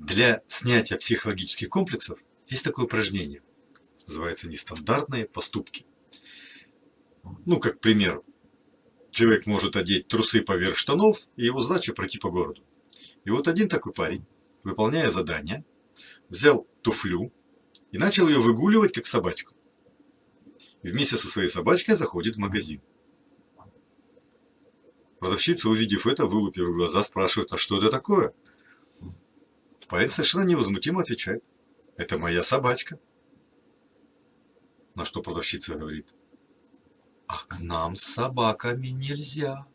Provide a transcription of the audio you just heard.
Для снятия психологических комплексов есть такое упражнение. Называется нестандартные поступки. Ну, как пример. Человек может одеть трусы поверх штанов, и его задача пройти по городу. И вот один такой парень, выполняя задание, взял туфлю и начал ее выгуливать, как собачку. И вместе со своей собачкой заходит в магазин. Продавщица, увидев это, вылупив глаза, спрашивает, а что это такое? Парень совершенно невозмутимо отвечает, это моя собачка. На что продавщица говорит, а к нам с собаками нельзя.